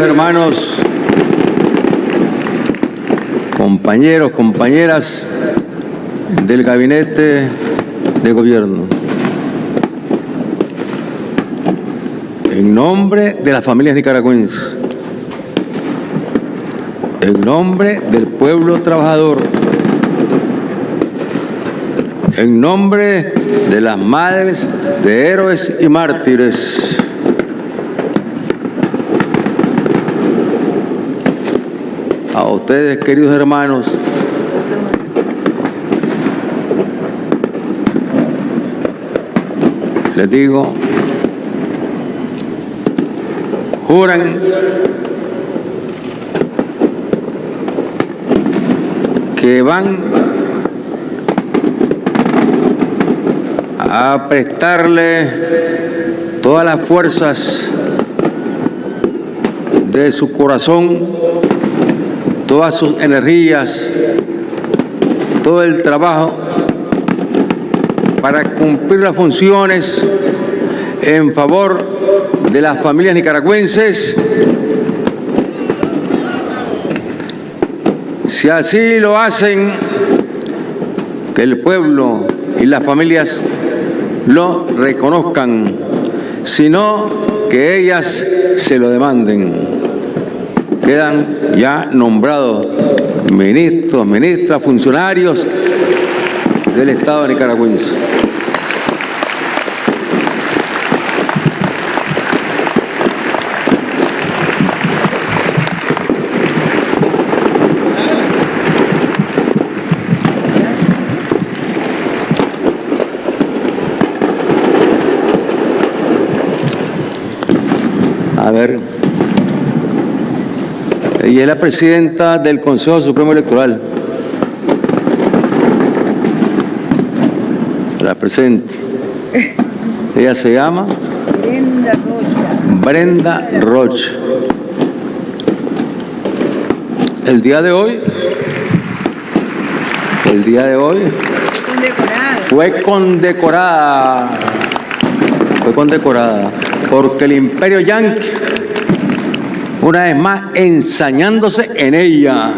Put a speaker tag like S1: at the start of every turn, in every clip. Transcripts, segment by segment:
S1: Hermanos, compañeros, compañeras del gabinete de gobierno, en nombre de las familias nicaragüenses, en nombre del pueblo trabajador, en nombre de las madres de héroes y mártires, a ustedes, queridos hermanos, les digo, juran que van a prestarle todas las fuerzas de su corazón, todas sus energías, todo el trabajo para cumplir las funciones en favor de las familias nicaragüenses. Si así lo hacen, que el pueblo y las familias lo reconozcan, sino que ellas se lo demanden. Quedan ya nombrados ministros, ministras, funcionarios del Estado nicaragüense. A ver. Ella es la presidenta del Consejo Supremo Electoral. La presento. Ella se llama
S2: Brenda Rocha.
S1: Brenda Rocha. El día de hoy, el día de hoy
S2: Condecorada.
S1: fue condecorada, fue condecorada porque el imperio yanqui, una vez más ensañándose en ella,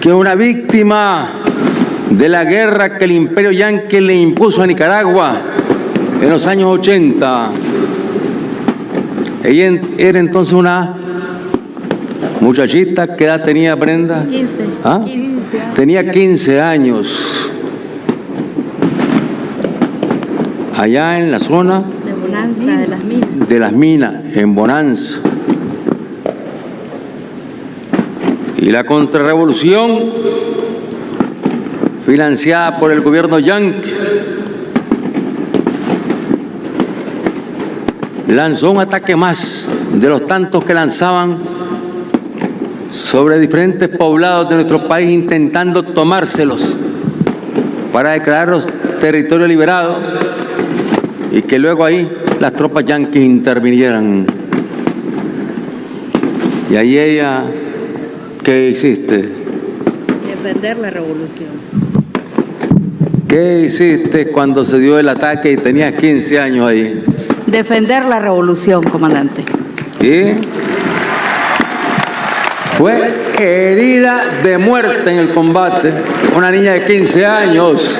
S1: que es una víctima de la guerra que el imperio yanqui le impuso a Nicaragua en los años 80. Ella era entonces una muchachita, ¿qué edad tenía Brenda?
S2: 15.
S1: ¿Ah?
S2: 15 años.
S1: Tenía 15 años. Allá en la zona
S2: De las minas.
S1: de en Bonanza. Y la contrarrevolución, financiada por el gobierno yanqui, lanzó un ataque más de los tantos que lanzaban sobre diferentes poblados de nuestro país intentando tomárselos para declararlos territorio liberado y que luego ahí las tropas yanquis intervinieran. Y ahí ella, ¿qué hiciste?
S2: Defender la revolución.
S1: ¿Qué hiciste cuando se dio el ataque y tenías 15 años ahí?
S2: Defender la revolución, comandante.
S1: Y fue herida de muerte en el combate, una niña de 15 años,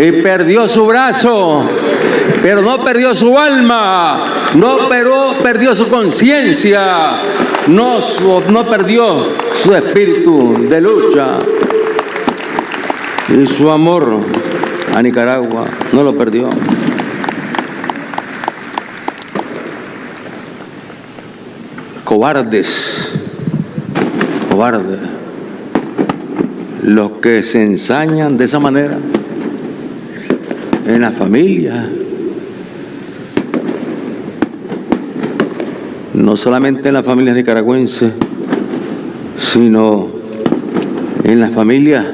S1: y perdió su brazo, pero no perdió su alma, no pero, perdió su conciencia, no, no perdió su espíritu de lucha y su amor a Nicaragua, no lo perdió. cobardes, cobardes, los que se ensañan de esa manera en la familia, no solamente en la familia nicaragüense, sino en las familias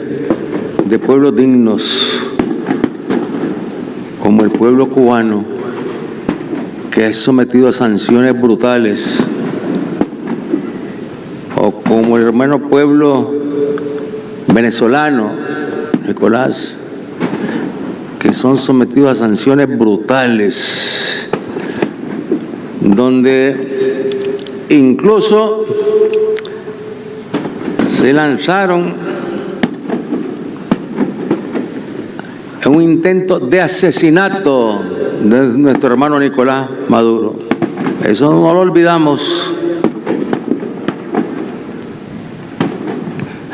S1: de pueblos dignos, como el pueblo cubano, que es sometido a sanciones brutales o como el hermano pueblo venezolano, Nicolás, que son sometidos a sanciones brutales, donde incluso se lanzaron en un intento de asesinato de nuestro hermano Nicolás Maduro. Eso no lo olvidamos.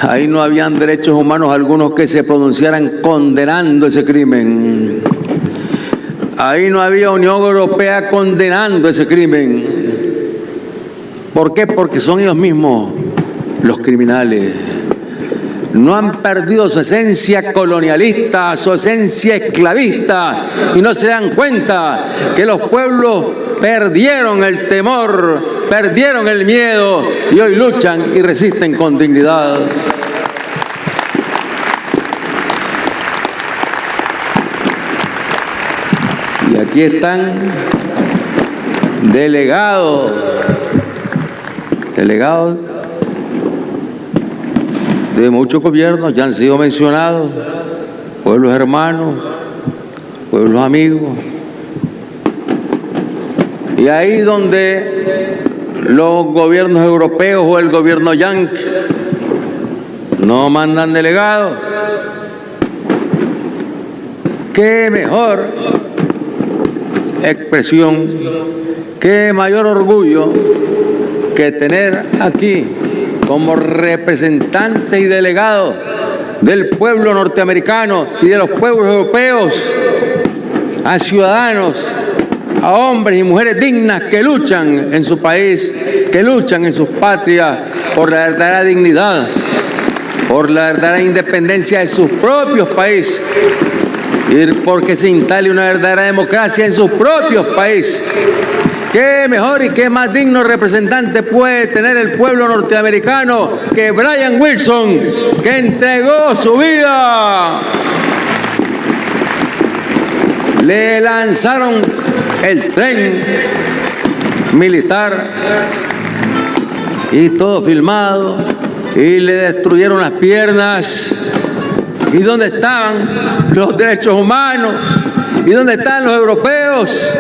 S1: Ahí no habían derechos humanos algunos que se pronunciaran condenando ese crimen. Ahí no había Unión Europea condenando ese crimen. ¿Por qué? Porque son ellos mismos los criminales. No han perdido su esencia colonialista, su esencia esclavista y no se dan cuenta que los pueblos perdieron el temor, perdieron el miedo y hoy luchan y resisten con dignidad. Y aquí están delegados, delegados de muchos gobiernos, ya han sido mencionados, pueblos hermanos, pueblos amigos. Y ahí donde los gobiernos europeos o el gobierno yanqui no mandan delegados, qué mejor expresión, qué mayor orgullo que tener aquí como representantes y delegados del pueblo norteamericano y de los pueblos europeos a ciudadanos, a hombres y mujeres dignas que luchan en su país, que luchan en sus patrias por la verdadera dignidad, por la verdadera independencia de sus propios países y porque se instale una verdadera democracia en sus propios países. ¿Qué mejor y qué más digno representante puede tener el pueblo norteamericano que Brian Wilson, que entregó su vida? Le lanzaron el tren militar y todo filmado y le destruyeron las piernas. ¿Y dónde estaban los derechos humanos? ¿Y dónde están los europeos?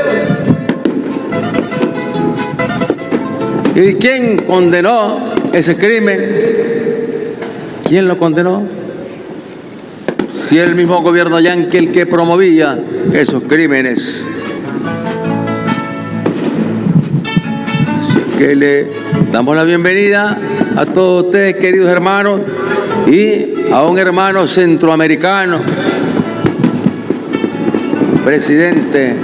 S1: ¿Y quién condenó ese crimen? ¿Quién lo condenó? Si el mismo gobierno yanqui el que promovía esos crímenes. Así que le damos la bienvenida a todos ustedes, queridos hermanos, y a un hermano centroamericano, presidente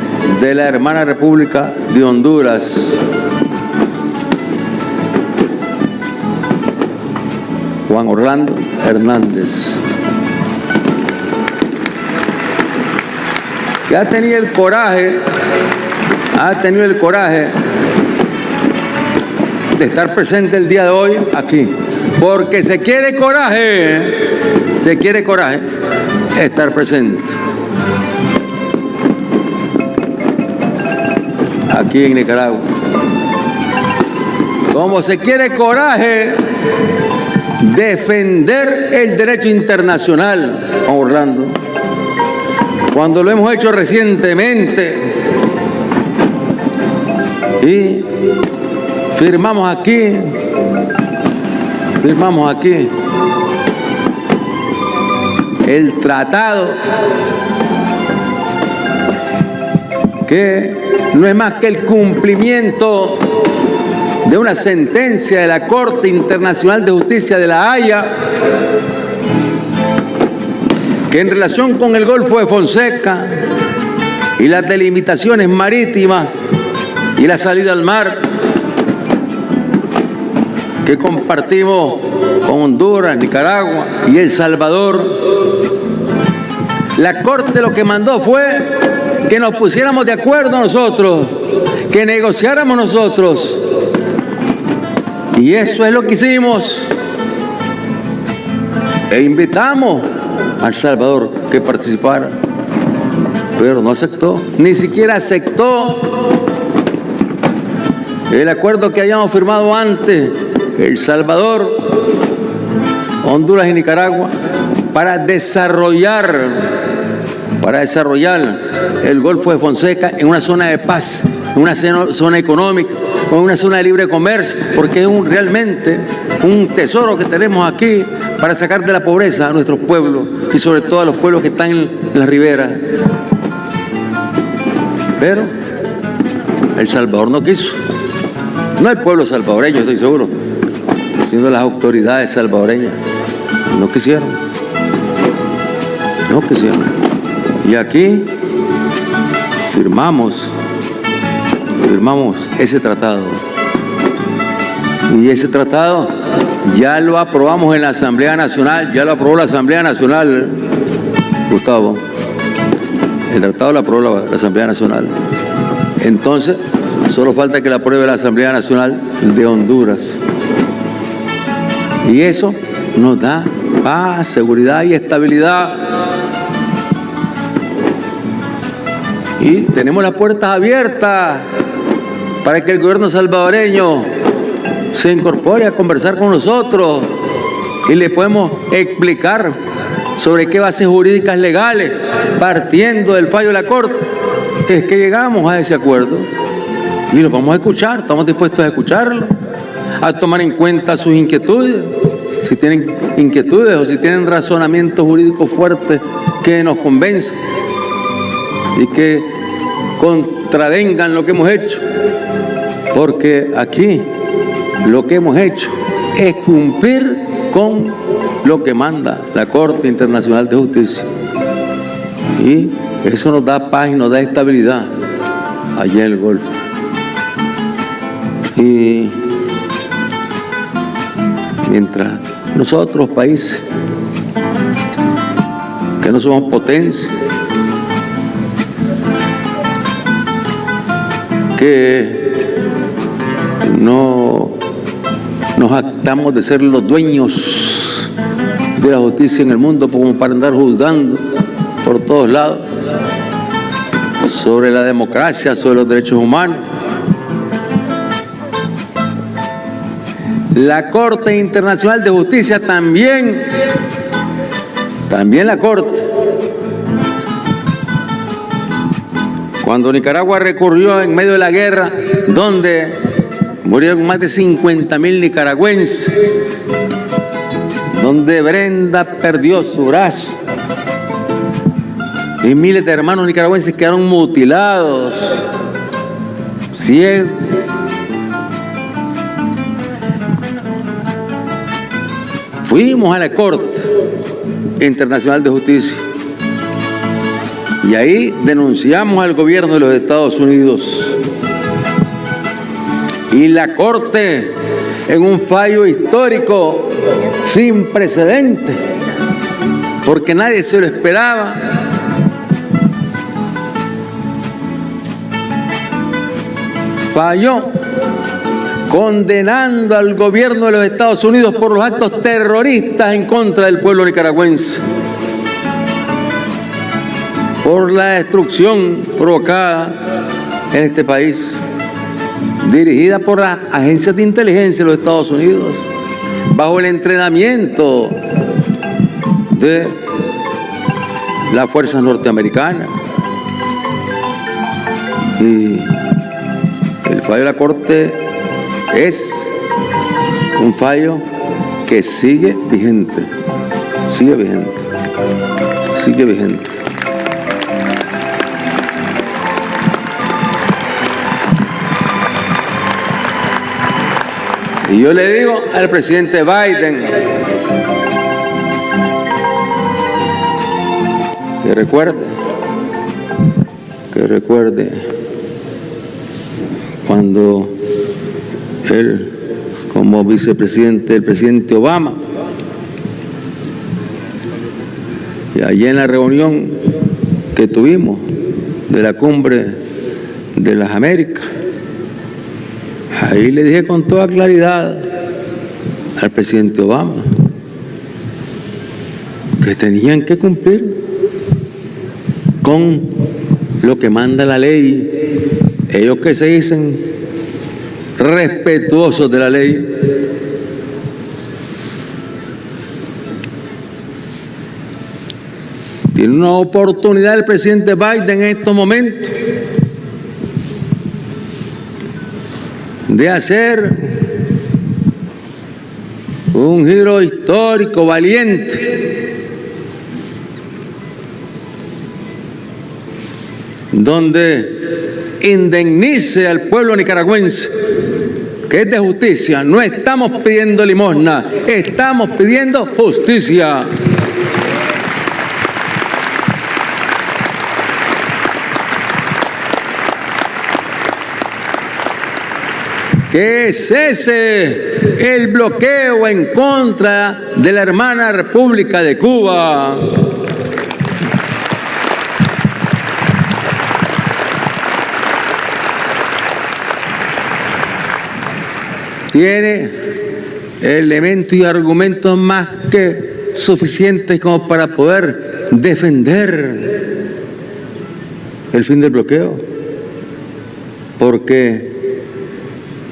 S1: de la hermana República de Honduras, Juan Orlando Hernández. Que ha tenido el coraje, ha tenido el coraje de estar presente el día de hoy aquí. Porque se quiere coraje, se quiere coraje estar presente. Aquí en Nicaragua. Como se quiere coraje defender el derecho internacional, Orlando. Cuando lo hemos hecho recientemente y firmamos aquí, firmamos aquí el tratado que no es más que el cumplimiento de una sentencia de la Corte Internacional de Justicia de La Haya que en relación con el Golfo de Fonseca y las delimitaciones marítimas y la salida al mar que compartimos con Honduras, Nicaragua y El Salvador, la Corte lo que mandó fue que nos pusiéramos de acuerdo nosotros, que negociáramos nosotros y eso es lo que hicimos. E invitamos al Salvador que participara. Pero no aceptó. Ni siquiera aceptó el acuerdo que habíamos firmado antes, El Salvador, Honduras y Nicaragua, para desarrollar, para desarrollar el Golfo de Fonseca en una zona de paz, en una zona económica, con una zona de libre comercio, porque es un, realmente un tesoro que tenemos aquí para sacar de la pobreza a nuestros pueblos y sobre todo a los pueblos que están en la ribera. Pero El Salvador no quiso. No el pueblo salvadoreño, estoy seguro, sino las autoridades salvadoreñas. No quisieron. No quisieron. Y aquí firmamos, firmamos ese tratado. Y ese tratado ya lo aprobamos en la Asamblea Nacional, ya lo aprobó la Asamblea Nacional, Gustavo. El tratado lo aprobó la, Asamblea Nacional. Entonces, solo falta que la apruebe la Asamblea Nacional de Honduras. Y eso nos da paz, seguridad y estabilidad. Y tenemos las puertas abiertas para que el gobierno salvadoreño se incorpore a conversar con nosotros y le podemos explicar sobre qué bases jurídicas legales, partiendo del fallo de la Corte, es que llegamos a ese acuerdo. Y lo vamos a escuchar, estamos dispuestos a escucharlo, a tomar en cuenta sus inquietudes, si tienen inquietudes o si tienen razonamientos jurídicos fuertes que nos convencen y que contravengan lo que hemos hecho, porque aquí lo que hemos hecho es cumplir con lo que manda la Corte Internacional de Justicia. Y eso nos da paz y nos da estabilidad allá en el Golfo. Y mientras nosotros, países que no somos potencia, que no nos actamos de ser los dueños de la justicia en el mundo como para andar juzgando por todos lados sobre la democracia, sobre los derechos humanos. La Corte Internacional de Justicia también, también la Corte, cuando Nicaragua recurrió en medio de la guerra, donde murieron más de 50 mil nicaragüenses, donde Brenda perdió su brazo y miles de hermanos nicaragüenses quedaron mutilados, ciegos. Fuimos a la Corte Internacional de Justicia y ahí denunciamos al gobierno de los Estados Unidos. Y la Corte, en un fallo histórico sin precedentes, porque nadie se lo esperaba, falló condenando al gobierno de los Estados Unidos por los actos terroristas en contra del pueblo nicaragüense, por la destrucción provocada en este país, dirigida por las agencias de inteligencia de los Estados Unidos, bajo el entrenamiento de las fuerzas norteamericanas. Y el fallo de la Corte es un fallo que sigue vigente, sigue vigente, sigue vigente. Y yo le digo al presidente Biden que recuerde, que recuerde cuando él, como vicepresidente del presidente Obama, y allí en la reunión que tuvimos de la cumbre de las Américas, ahí le dije con toda claridad al presidente Obama que tenían que cumplir con lo que manda la ley. Ellos que se dicen respetuosos de la ley. Tiene una oportunidad el presidente Biden en estos momentos de hacer un giro histórico valiente, donde indemnice al pueblo nicaragüense, que es de justicia. No estamos pidiendo limosna, estamos pidiendo justicia. Que cese el bloqueo en contra de la hermana República de Cuba. Tiene elementos y argumentos más que suficientes como para poder defender el fin del bloqueo. Porque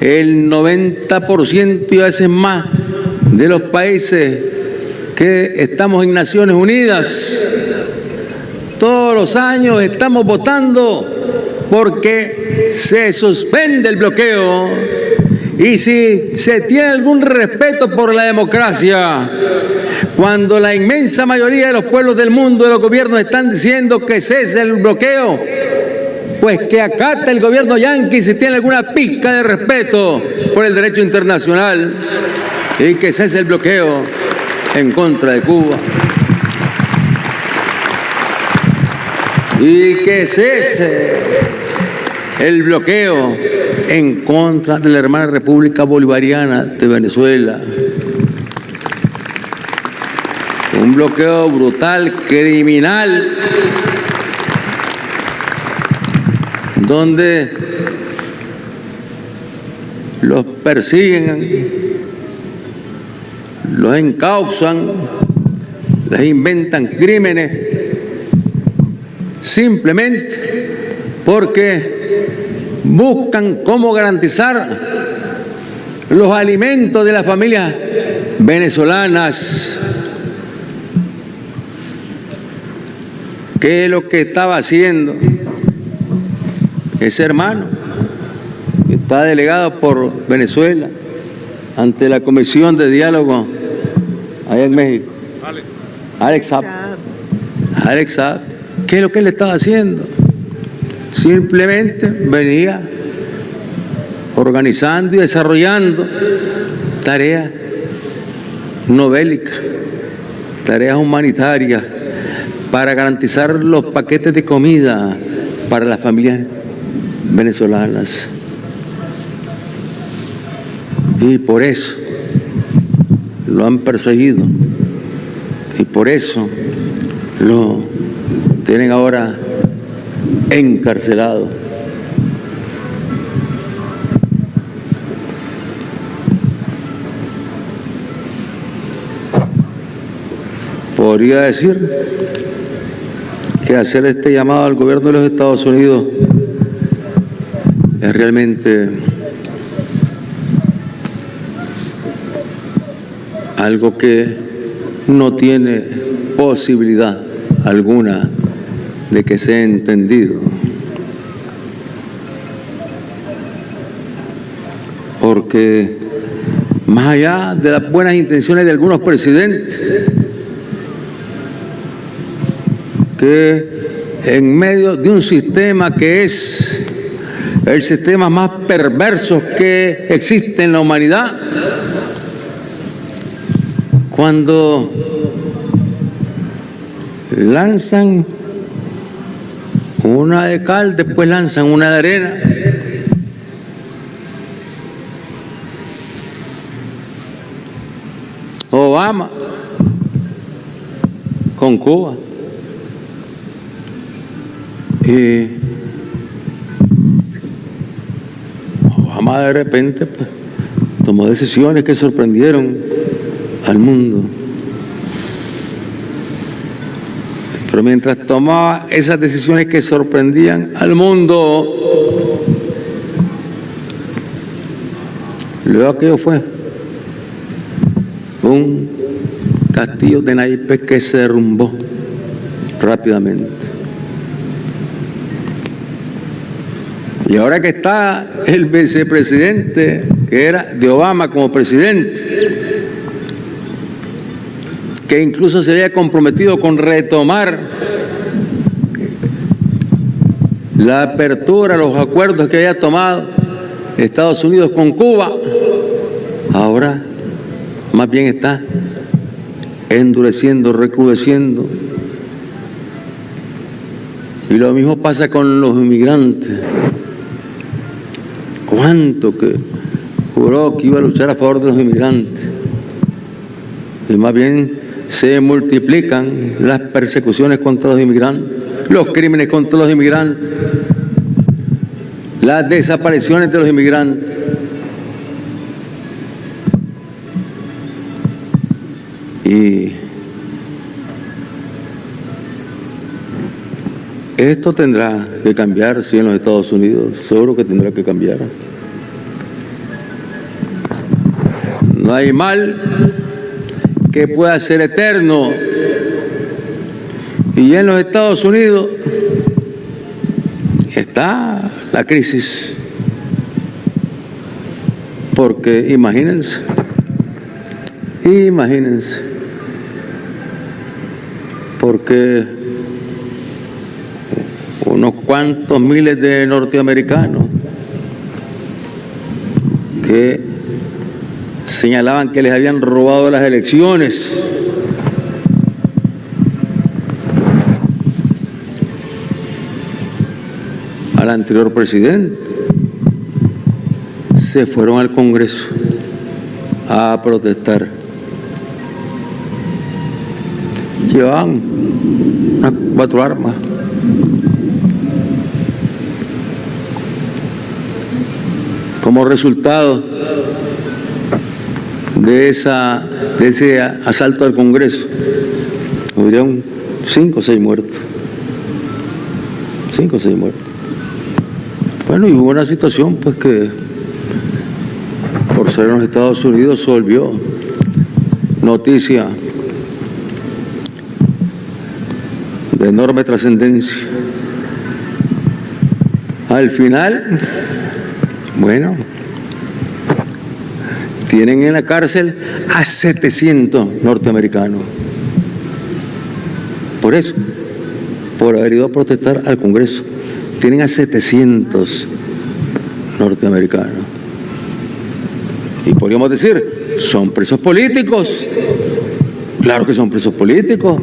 S1: el 90% y a veces más de los países que estamos en Naciones Unidas, todos los años estamos votando porque se suspende el bloqueo. Y si se tiene algún respeto por la democracia, cuando la inmensa mayoría de los pueblos del mundo, de los gobiernos están diciendo que cese el bloqueo, pues que acata el gobierno yanqui si tiene alguna pizca de respeto por el derecho internacional y que cese el bloqueo en contra de Cuba. Y que cese el bloqueo en contra de la hermana República Bolivariana de Venezuela. Un bloqueo brutal, criminal, donde los persiguen, los encausan, les inventan crímenes, simplemente porque buscan cómo garantizar los alimentos de las familias venezolanas. ¿Qué es lo que estaba haciendo? Ese hermano está delegado por Venezuela ante la Comisión de Diálogo allá en México. Alex. Alex. Alex Saab. ¿Qué es lo que él estaba haciendo? Simplemente venía organizando y desarrollando tareas no bélicas, tareas humanitarias para garantizar los paquetes de comida para las familias venezolanas. Y por eso lo han perseguido. Y por eso lo tienen ahora encarcelado. Podría decir que hacer este llamado al gobierno de los Estados Unidos es realmente algo que no tiene posibilidad alguna de que sea entendido. Porque más allá de las buenas intenciones de algunos presidentes, que en medio de un sistema que es el sistema más perverso que existe en la humanidad. Cuando lanzan una de cal, después lanzan una de arena. Obama con Cuba. De repente pues, tomó decisiones que sorprendieron al mundo. Pero mientras tomaba esas decisiones que sorprendían al mundo, luego aquello fue un castillo de naipes que se derrumbó rápidamente. Y ahora que está el vicepresidente, que era de Obama como presidente, que incluso se había comprometido con retomar la apertura, los acuerdos que había tomado Estados Unidos con Cuba, ahora más bien está endureciendo, recrudeciendo. Y lo mismo pasa con los inmigrantes. ¿Cuánto que juró que iba a luchar a favor de los inmigrantes? Y más bien se multiplican las persecuciones contra los inmigrantes, los crímenes contra los inmigrantes, las desapariciones de los inmigrantes. Esto tendrá que cambiar, sí, en los Estados Unidos, seguro que tendrá que cambiar. No hay mal que pueda ser eterno. Y en los Estados Unidos está la crisis. Porque imagínense, imagínense, porque unos cuantos miles de norteamericanos que señalaban que les habían robado las elecciones. al anterior presidente. Se fueron al Congreso a protestar. Llevaban cuatro armas. Como resultado de, esa, de ese asalto al Congreso. Hubieron cinco o seis muertos. Cinco o seis muertos. Bueno, y hubo una situación pues que por ser en los Estados Unidos se volvió noticia de enorme trascendencia. Al final, bueno, tienen en la cárcel a 700 norteamericanos. Por eso, por haber ido a protestar al Congreso. Tienen a 700 norteamericanos. Y podríamos decir, son presos políticos. Claro que son presos políticos.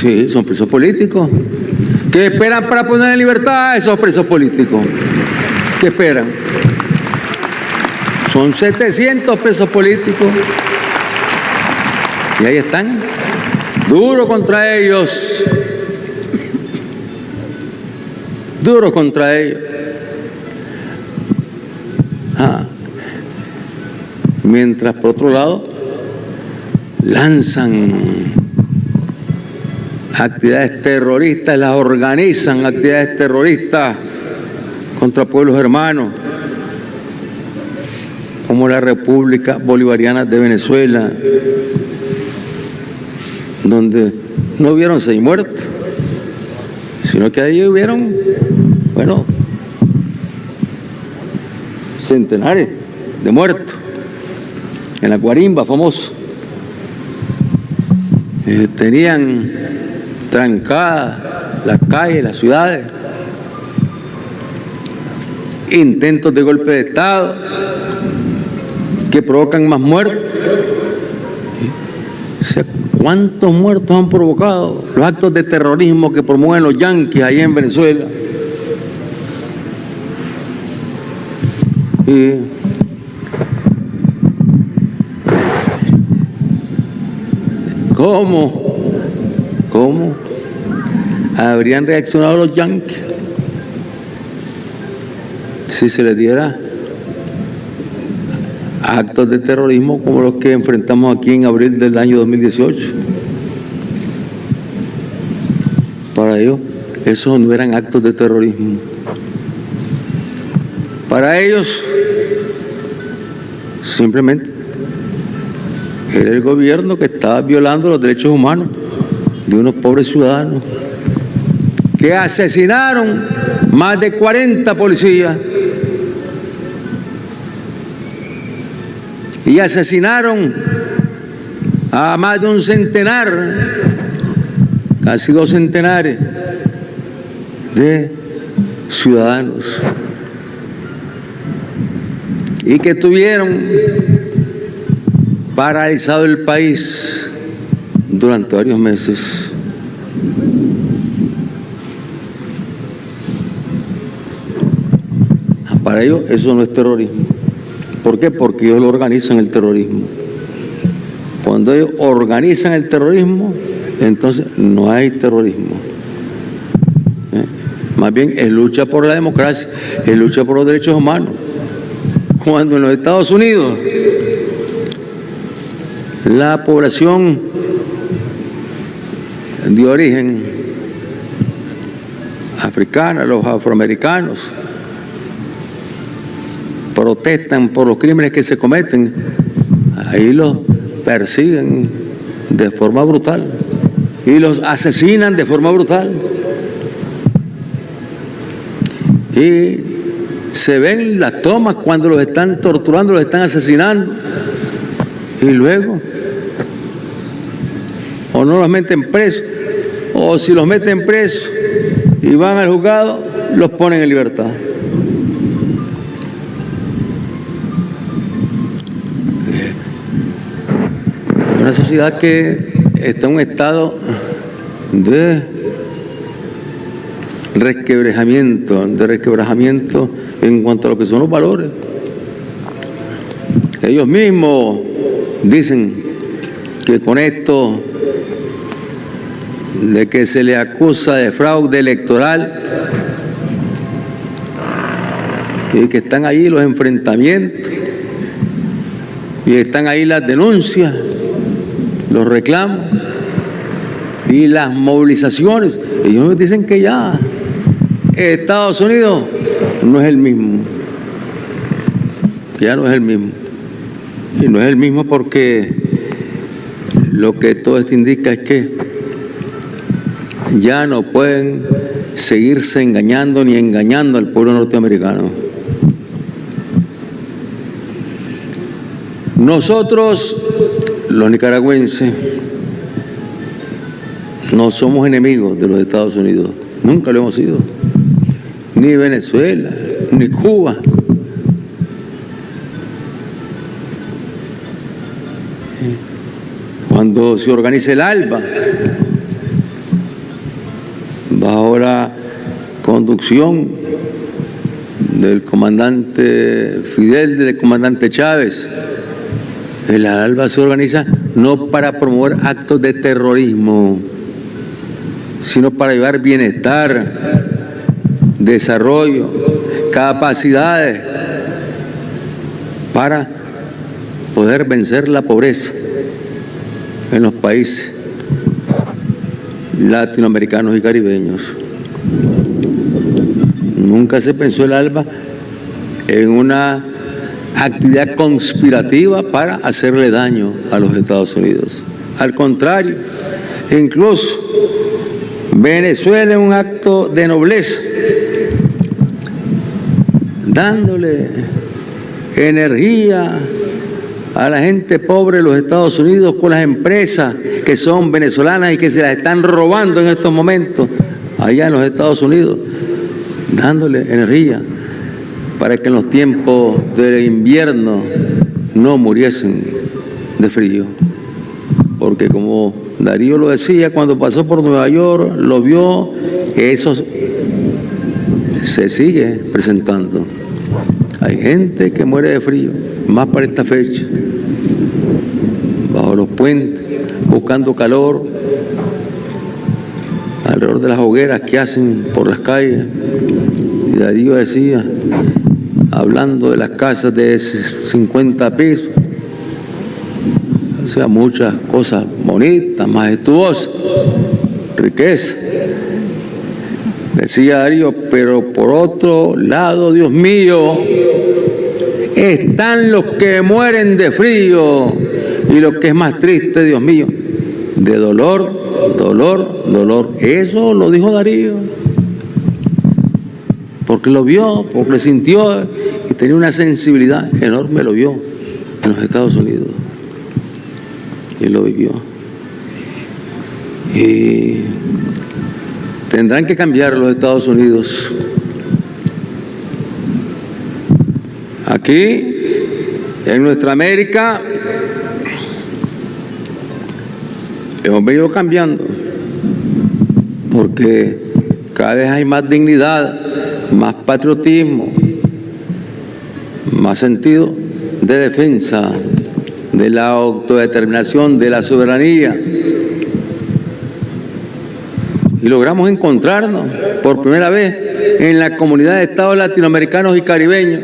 S1: Sí, son presos políticos. ¿Qué esperan para poner en libertad a esos presos políticos? ¿Qué esperan? Son 700 presos políticos. Y ahí están, duro contra ellos. Duro contra ellos. Ah. Mientras por otro lado lanzan actividades terroristas, las organizan actividades terroristas contra pueblos hermanos como la República Bolivariana de Venezuela, donde no hubieron seis muertos, sino que ahí hubieron, bueno, centenares de muertos, en la Guarimba famoso. Eh, tenían trancadas las calles, las ciudades, intentos de golpe de Estado, que provocan más muertos. ¿Cuántos muertos han provocado los actos de terrorismo que promueven los yanquis ahí en Venezuela? ¿Cómo? ¿Cómo habrían reaccionado los yanquis si se les diera actos de terrorismo como los que enfrentamos aquí en abril del año 2018. Para ellos, esos no eran actos de terrorismo. Para ellos, simplemente, era el gobierno que estaba violando los derechos humanos de unos pobres ciudadanos que asesinaron más de 40 policías y asesinaron a más de un centenar, casi dos centenares de ciudadanos y que tuvieron paralizado el país durante varios meses. Para ellos eso no es terrorismo. ¿Por qué? Porque ellos lo organizan el terrorismo. Cuando ellos organizan el terrorismo, entonces no hay terrorismo. ¿Eh? Más bien es lucha por la democracia, es lucha por los derechos humanos. Cuando en los Estados Unidos la población de origen africana, los afroamericanos, protestan por los crímenes que se cometen, ahí los persiguen de forma brutal y los asesinan de forma brutal. Y se ven las tomas cuando los están torturando, los están asesinando. Y luego, o no los meten presos, o si los meten presos y van al juzgado, los ponen en libertad. Sociedad que está en un estado de resquebrajamiento, de resquebrajamiento en cuanto a lo que son los valores. Ellos mismos dicen que con esto de que se le acusa de fraude electoral y que están ahí los enfrentamientos y están ahí las denuncias, los reclamos y las movilizaciones. Ellos dicen que ya Estados Unidos no es el mismo, ya no es el mismo. Y no es el mismo porque lo que todo esto indica es que ya no pueden seguirse engañando ni engañando al pueblo norteamericano. Nosotros, los nicaragüenses, no somos enemigos de los Estados Unidos, nunca lo hemos sido, ni Venezuela, ni Cuba. Cuando se organiza el ALBA, bajo la conducción del comandante Fidel, del comandante Chávez, el ALBA se organiza no para promover actos de terrorismo, sino para llevar bienestar, desarrollo, capacidades para poder vencer la pobreza en los países latinoamericanos y caribeños. Nunca se pensó el ALBA en una actividad conspirativa para hacerle daño a los Estados Unidos. Al contrario, incluso Venezuela es un acto de nobleza, dándole energía a la gente pobre de los Estados Unidos con las empresas que son venezolanas y que se las están robando en estos momentos allá en los Estados Unidos, dándole energía para que en los tiempos del invierno no muriesen de frío. Porque como Darío lo decía, cuando pasó por Nueva York, lo vio, eso se sigue presentando. Hay gente que muere de frío, más para esta fecha, bajo los puentes, buscando calor, alrededor de las hogueras que hacen por las calles. Y Darío decía, hablando de las casas de 50 pisos, o sea, muchas cosas bonitas, majestuosas, riqueza. Decía Darío, pero por otro lado, Dios mío, están los que mueren de frío y lo que es más triste, Dios mío, de dolor, dolor, dolor. Eso lo dijo Darío. Porque lo vio, porque sintió y tenía una sensibilidad enorme, lo vio en los Estados Unidos. Y lo vivió. Y tendrán que cambiar los Estados Unidos. Aquí, en nuestra América, hemos venido cambiando, porque cada vez hay más dignidad, patriotismo, más sentido de defensa de la autodeterminación, de la soberanía. Y logramos encontrarnos por primera vez en la comunidad de estados latinoamericanos y caribeños.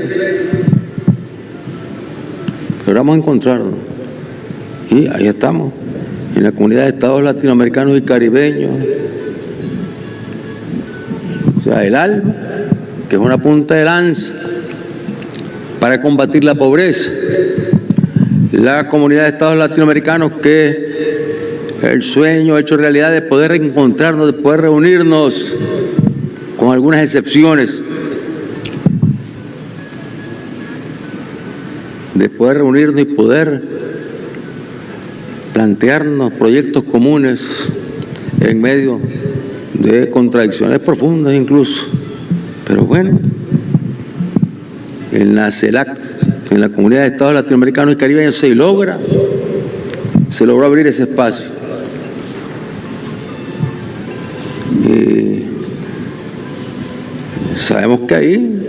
S1: Logramos encontrarnos. Y ahí estamos, en la comunidad de estados latinoamericanos y caribeños. O sea, el ALBA, que es una punta de lanza para combatir la pobreza. La comunidad de estados latinoamericanos que el sueño hecho realidad de poder encontrarnos, de poder reunirnos, con algunas excepciones, de poder reunirnos y poder plantearnos proyectos comunes en medio de contradicciones profundas incluso. Pero bueno, en la CELAC, en la Comunidad de Estados Latinoamericanos y Caribeños, se logra, se logró abrir ese espacio. Y sabemos que ahí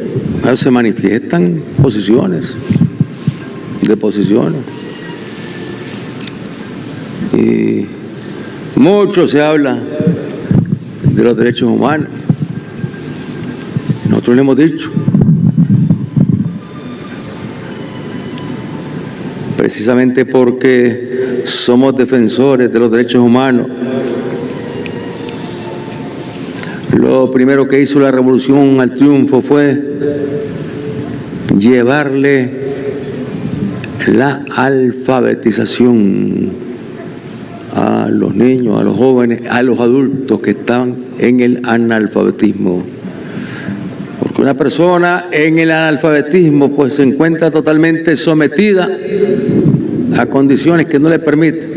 S1: se manifiestan posiciones, de posiciones. Y mucho se habla de los derechos humanos. Nosotros le hemos dicho, precisamente porque somos defensores de los derechos humanos. Lo primero que hizo la revolución al triunfo fue llevarle la alfabetización a los niños, a los jóvenes, a los adultos que estaban en el analfabetismo. Una persona en el analfabetismo pues se encuentra totalmente sometida a condiciones que no le permiten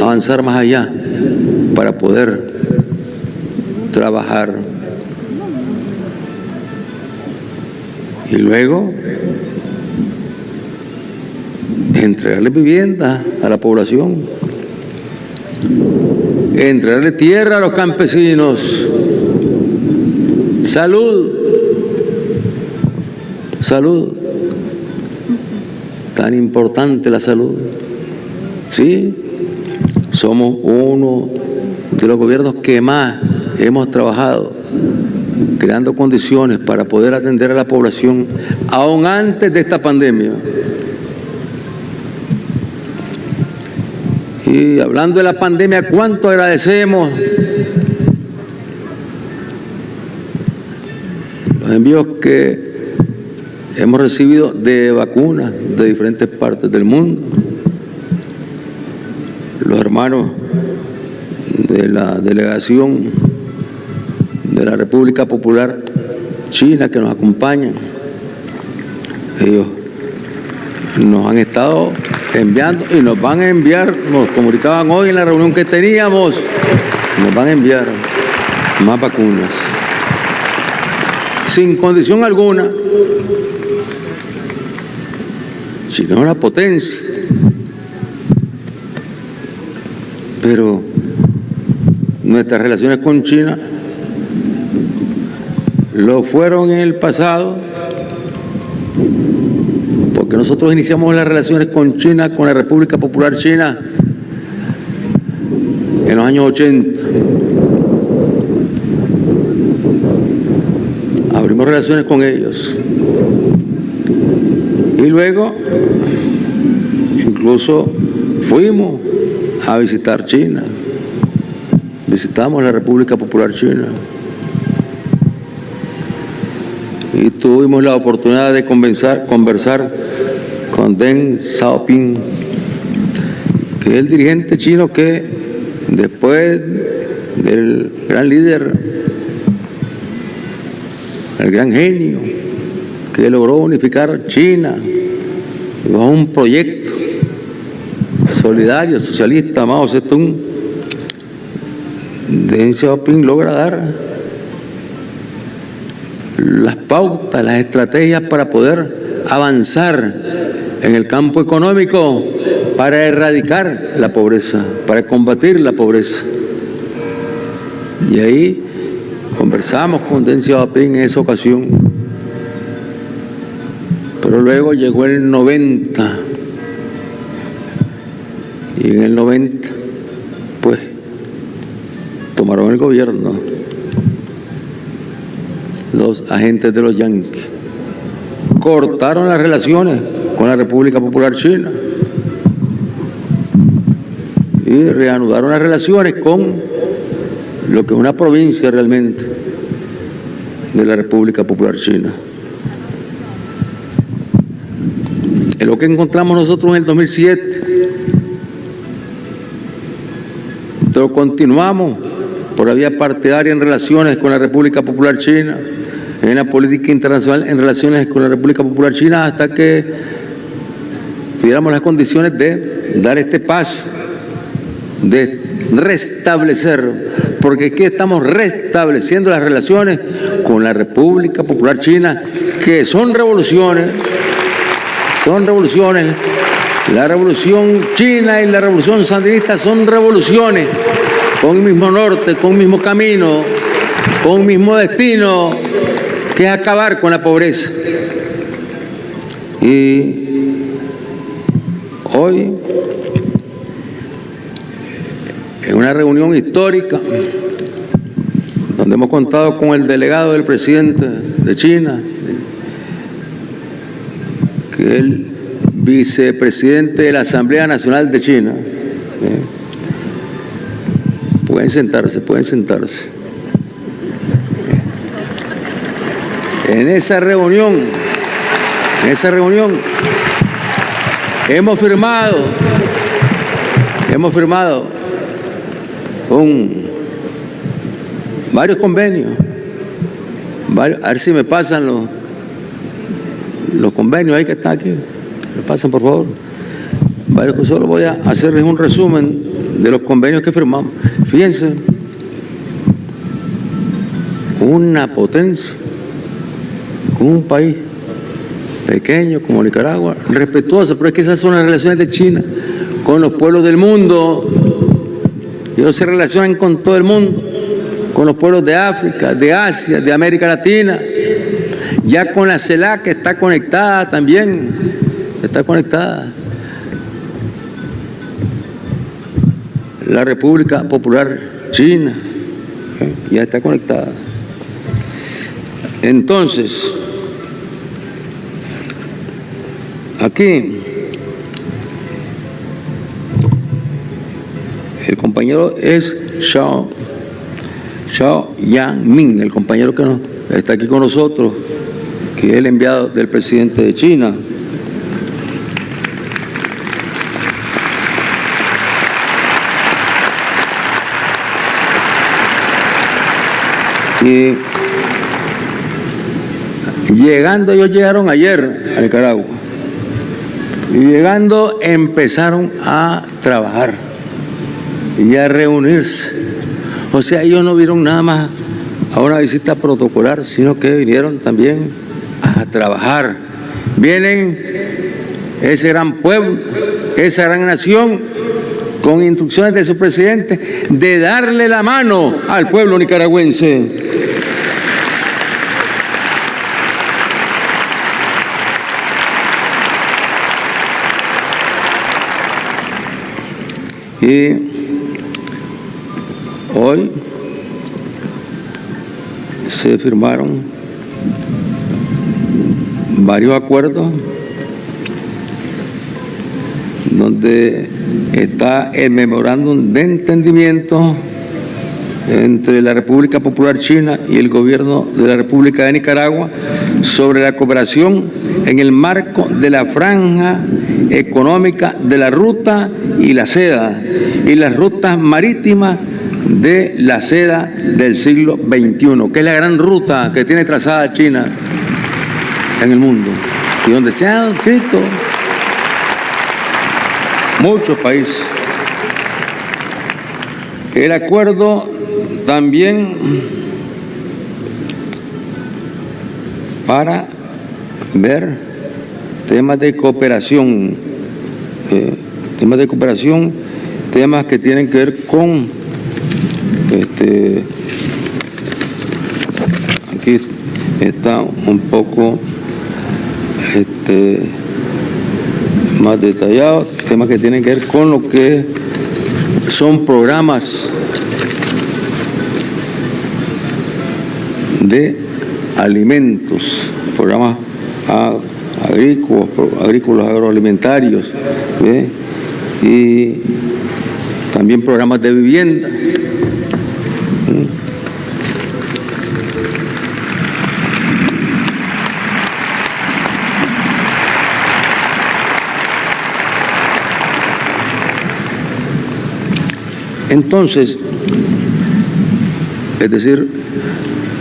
S1: avanzar más allá para poder trabajar. Y luego entregarle vivienda a la población, entregarle tierra a los campesinos, salud, salud, tan importante la salud. Sí, somos uno de los gobiernos que más hemos trabajado creando condiciones para poder atender a la población aún antes de esta pandemia. Y hablando de la pandemia, ¿cuánto agradecemos envíos que hemos recibido de vacunas de diferentes partes del mundo? Los hermanos de la delegación de la República Popular China que nos acompañan, ellos nos han estado enviando y nos van a enviar, nos comunicaban hoy en la reunión que teníamos, nos van a enviar más vacunas. Sin condición alguna, China es una potencia, pero nuestras relaciones con China lo fueron en el pasado, porque nosotros iniciamos las relaciones con China, con la República Popular China, en los años 80. Relaciones con ellos. Y luego, incluso fuimos a visitar China. Visitamos la República Popular China. y tuvimos la oportunidad de conversar con Deng Xiaoping, que es el dirigente chino que después del gran líder el gran genio que logró unificar China bajo un proyecto solidario, socialista, Mao Zedong, Deng Xiaoping logra dar las pautas, las estrategias para poder avanzar en el campo económico, para erradicar la pobreza, para combatir la pobreza. Y ahí conversamos con Deng Xiaoping en esa ocasión. Pero luego llegó el 90. Y en el 90, pues, tomaron el gobierno los agentes de los yanquis. Cortaron las relaciones con la República Popular China y reanudaron las relaciones con lo que es una provincia realmente de la República Popular China. Es lo que encontramos nosotros en el 2007. Pero continuamos por la vía partidaria en relaciones con la República Popular China, en la política internacional en relaciones con la República Popular China, hasta que tuviéramos las condiciones de dar este paso, de restablecer, porque aquí estamos restableciendo las relaciones con la República Popular China, que son revoluciones, son revoluciones. La revolución china y la revolución sandinista son revoluciones con el mismo norte, con el mismo camino, con el mismo destino, que es acabar con la pobreza. Y hoy, en una reunión histórica, donde hemos contado con el delegado del presidente de China, que es el vicepresidente de la Asamblea Nacional de China. ¿eh? Pueden sentarse, pueden sentarse. En esa reunión, en esa reunión, hemos firmado, hemos firmado un, varios convenios. a ver si me pasan los, los convenios ahí que están aquí. Me pasan, por favor. Varios solo voy a hacerles un resumen de los convenios que firmamos. Fíjense, una potencia con un país pequeño como Nicaragua, respetuosa, pero es que esas son las relaciones de China con los pueblos del mundo. Ellos se relacionan con todo el mundo, con los pueblos de África, de Asia, de América Latina, ya con la CELAC que está conectada también, está conectada. La República Popular China, ya está conectada. Entonces, aquí, compañero es Xiao, Xiao Yang el compañero que no- está aquí con nosotros, que es el enviado del presidente de China. Y llegando, ellos llegaron ayer a Nicaragua. Y llegando empezaron a trabajar y a reunirse. O sea, ellos no vieron nada más a una visita protocolar, sino que vinieron también a trabajar. Vienen ese gran pueblo, esa gran nación, con instrucciones de su presidente de darle la mano al pueblo nicaragüense. Y hoy se firmaron varios acuerdos donde está el memorándum de entendimiento entre la República Popular China y el gobierno de la República de Nicaragua sobre la cooperación en el marco de la franja económica de la ruta y la seda y las rutas marítimas de la seda del siglo XXI, que es la gran ruta que tiene trazada China en el mundo y donde se han escrito muchos países. El acuerdo también para ver temas de cooperación, eh, temas de cooperación, temas que tienen que ver con este, aquí está un poco este, más detallado, temas que tienen que ver con lo que son programas de alimentos, programas agrícolas, agrícolas agroalimentarios y también programas de vivienda. Entonces, es decir,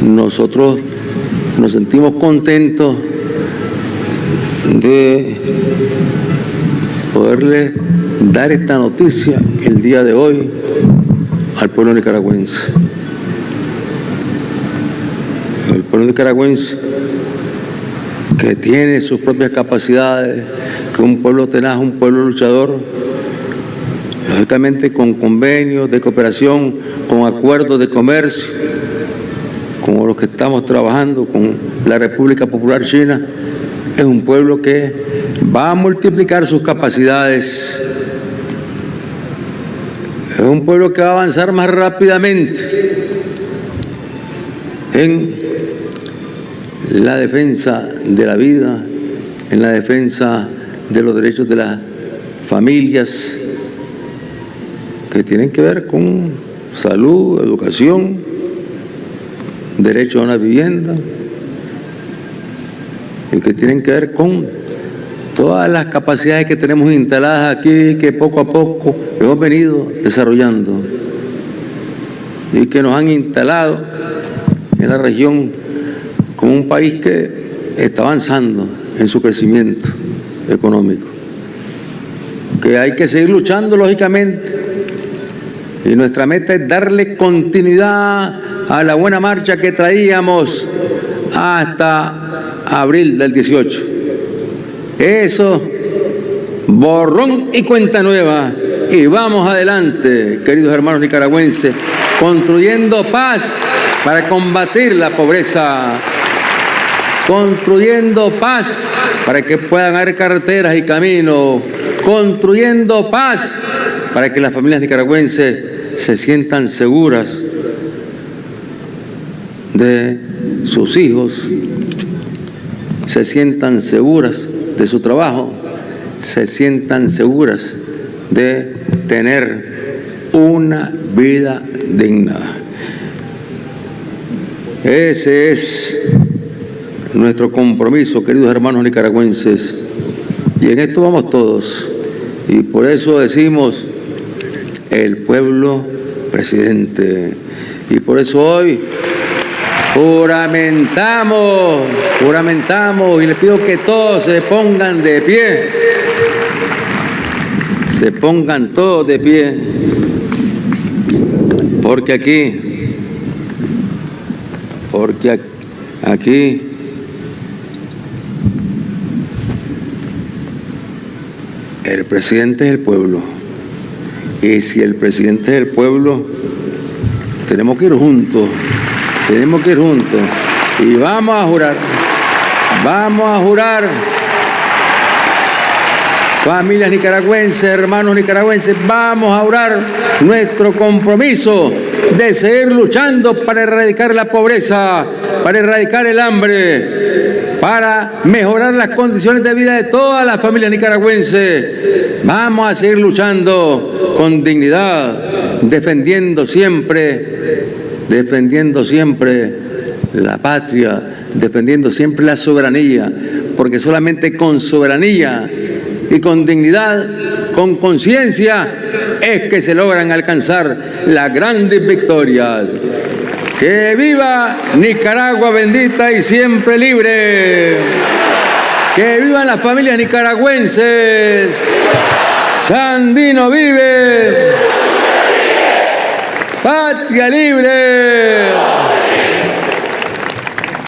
S1: nosotros nos sentimos contentos de poderle dar esta noticia el día de hoy al pueblo nicaragüense. El pueblo nicaragüense que tiene sus propias capacidades, que es un pueblo tenaz, un pueblo luchador, con convenios de cooperación, con acuerdos de comercio, como los que estamos trabajando con la República Popular China, es un pueblo que va a multiplicar sus capacidades. Es un pueblo que va a avanzar más rápidamente en la defensa de la vida, en la defensa de los derechos de las familias, que tienen que ver con salud, educación, derecho a una vivienda, y que tienen que ver con todas las capacidades que tenemos instaladas aquí, que poco a poco hemos venido desarrollando y que nos han instalado en la región como un país que está avanzando en su crecimiento económico. Que hay que seguir luchando, lógicamente, y nuestra meta es darle continuidad a la buena marcha que traíamos hasta abril del 18. Eso, borrón y cuenta nueva. Y vamos adelante, queridos hermanos nicaragüenses, construyendo paz para combatir la pobreza, construyendo paz para que puedan haber carreteras y caminos, construyendo paz para que las familias nicaragüenses se sientan seguras de sus hijos, se sientan seguras de su trabajo, se sientan seguras de tener una vida digna. Ese es nuestro compromiso, queridos hermanos nicaragüenses, y en esto vamos todos. Y por eso decimos, el pueblo presidente. Y por eso hoy juramentamos, juramentamos y les pido que todos se pongan de pie, se pongan todos de pie, porque aquí, porque aquí el presidente es el pueblo. Y si el presidente del pueblo, tenemos que ir juntos, tenemos que ir juntos. Y vamos a jurar, vamos a jurar, familias nicaragüenses, hermanos nicaragüenses, vamos a jurar nuestro compromiso de seguir luchando para erradicar la pobreza, para erradicar el hambre, para mejorar las condiciones de vida de todas las familias nicaragüenses. Vamos a seguir luchando con dignidad, defendiendo siempre, defendiendo siempre la patria, defendiendo siempre la soberanía, porque solamente con soberanía y con dignidad, con conciencia, es que se logran alcanzar las grandes victorias. Que viva Nicaragua bendita y siempre libre. Que vivan las familias nicaragüenses. Sandino vive. Patria libre.